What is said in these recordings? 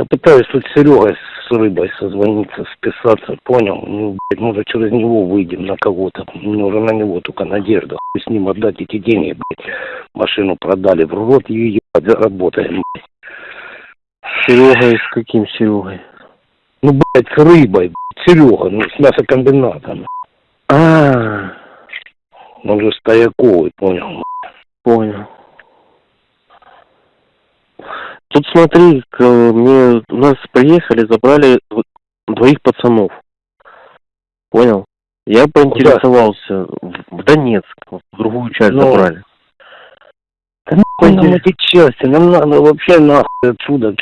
Я пытаюсь тут с Серегой с рыбой созвониться, списаться, понял? Ну, блядь, может, через него выйдем на кого-то. Мне уже на него только надежда. Хуй с ним отдать эти деньги, блядь. Машину продали, в рот ее ебать, заработаем, блядь. Серегой, с каким Серегой? Ну, блядь, с рыбой, блядь, Серега, ну, с мясокомбинатом. А, Он же стояковый, понял? понял. Тут смотри, к- мне у нас приехали, забрали дв- двоих пацанов. Понял? Я поинтересовался в, в Донецк, в другую часть Ну, забрали. Да нахуй нам эти части, нам надо вообще нахуй отсюда, к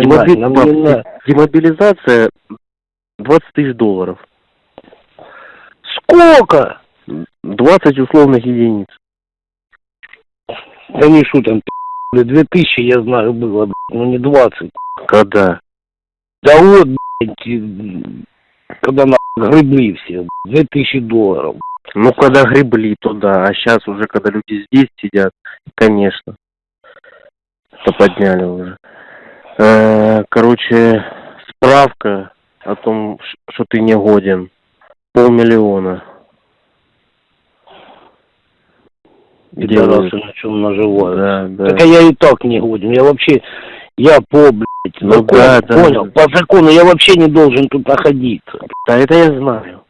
Демоби- нам не надо. Демобилизация 20 тысяч долларов. Сколько? 20 условных единиц. Да не блядь, две тысячи, я знаю, было, ну не двадцать. Когда? Да вот, блядь, когда на гребли все, две тысячи долларов. Ну, когда гребли, то да. А сейчас уже, когда люди здесь сидят, конечно. То подняли уже. Э, Короче, справка о том, что ты не годен. Полмиллиона. Пидорасы на чем наживают. Да, да. Так а я и так не годен, я вообще, я по, блядь, Ну закону, да, да. понял, по закону я вообще не должен тут находиться. Да, это я знаю.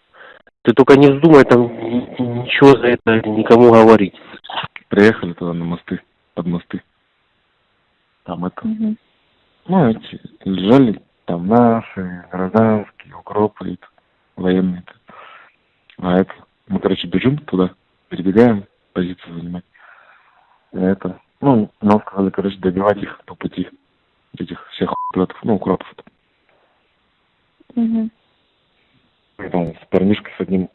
Ты только не вздумай там ни- ничего за это никому говорить. Приехали туда на мосты, под мосты. Там это, ну, эти, лежали там наши, гражданские, укропы, это, военные. А это, мы, короче, бежим туда, перебегаем, позицию занимать. И это, ну, нам сказали, короче, добивать их по пути, этих всех укропов, ну, укропов. Мгм. И там с парнишкой с одним,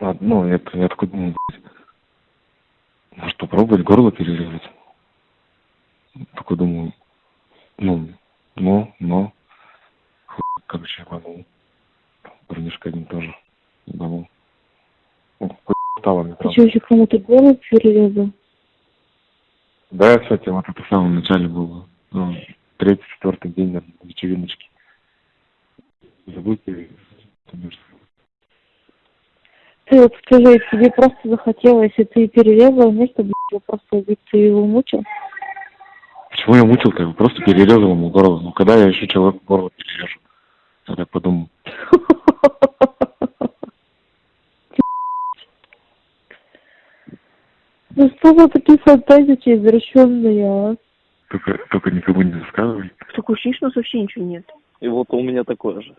а, ну, это, я такой думаю, блядь, может попробовать горло перерезать? Такой думаю, ну, ну, но, хуй, короче, ебанул. Парнишка один тоже ебанул. Стало мне Ты правда. что, еще кому-то голову перерезал? Да, кстати, вот это в самом начале было, ну, третий, четвертый день на вечериночке. Забудьте, конечно. Ты вот скажи, тебе просто захотелось, и ты перерезал вместо, блядь, его просто убить, ты его мучил? Почему я мучил-то? Я просто перерезал ему горло. Ну, когда я еще человек горло перережу? Я так подумал. Ну что за такие фантазии извращенные, а? Только, только никому не рассказывай. Что у нас вообще ничего нет. И вот у меня такое же.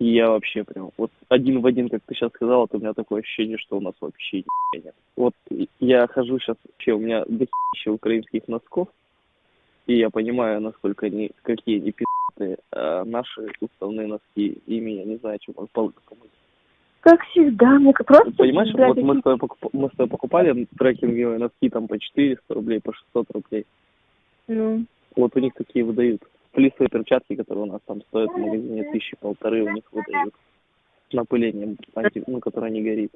И я вообще прям, вот один в один, как ты сейчас сказал, вот у меня такое ощущение, что у нас вообще нет. Вот я хожу сейчас, вообще у меня дохища украинских носков, и я понимаю, насколько они, какие они пи***ые, а наши уставные носки, ими я не знаю, чем полы помыть. Как всегда, мне как просто... Понимаешь, вот мы с, тобой покуп- мы с тобой покупали трекинговые носки там по 400 рублей, по 600 рублей. Ну, Вот у них такие выдают. Флисовые перчатки, которые у нас там стоят в магазине тысячи полторы, у них выдают. С напылением, анти, ну, которое не горит.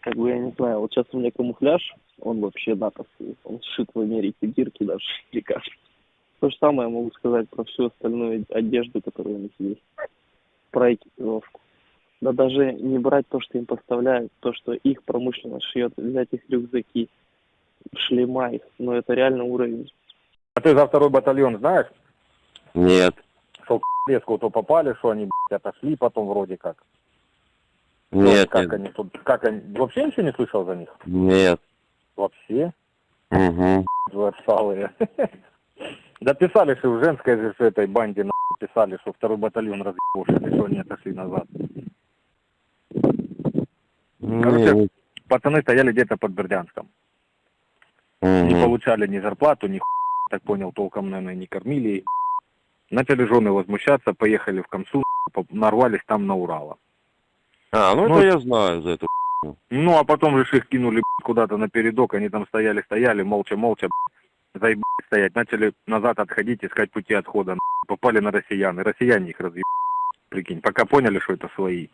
Как бы я не знаю, вот сейчас у меня камуфляж, он вообще натовский. Он сшит в Америке, дирки даже велика. То же самое могу сказать про всю остальную одежду, которая у них есть. Про экипировку. Да даже не брать то, что им поставляют, то, что их промышленность шьет, взять их рюкзаки, шлема их, но это реально уровень А ты за второй батальон знаешь? Нет. Что леску то попали, что они блядь, отошли потом вроде как. Ну, Нет, как нет, они тут, как они, вообще ничего не слышал за них? нет. Вообще? Угу. Вы отсталые. Да писали, что в женской же этой банде писали, что второй батальон разъебошили, что они отошли назад. Короче, пацаны стояли где-то под Бердянском. Не получали ни зарплату, ни хуй, так понял, толком, наверное, не кормили. Начали жены возмущаться, поехали в Комсу, нарвались там на Урала. А, ну Ну, это я знаю за это. Ну, а потом же их кинули куда-то на передок, они там стояли-стояли, молча-молча, б***ь, заебались стоять. Начали назад отходить, искать пути отхода. Попали на россиян, и россияне их разъебали. Прикинь, пока поняли, что это свои.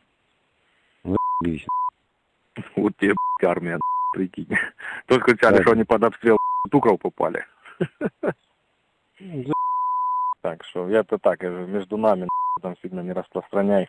Заебись. Вот тебе, армия, прикинь. Только Да. что они под обстрел туков попали. Так что я-то так, между нами там сильно не распространяй.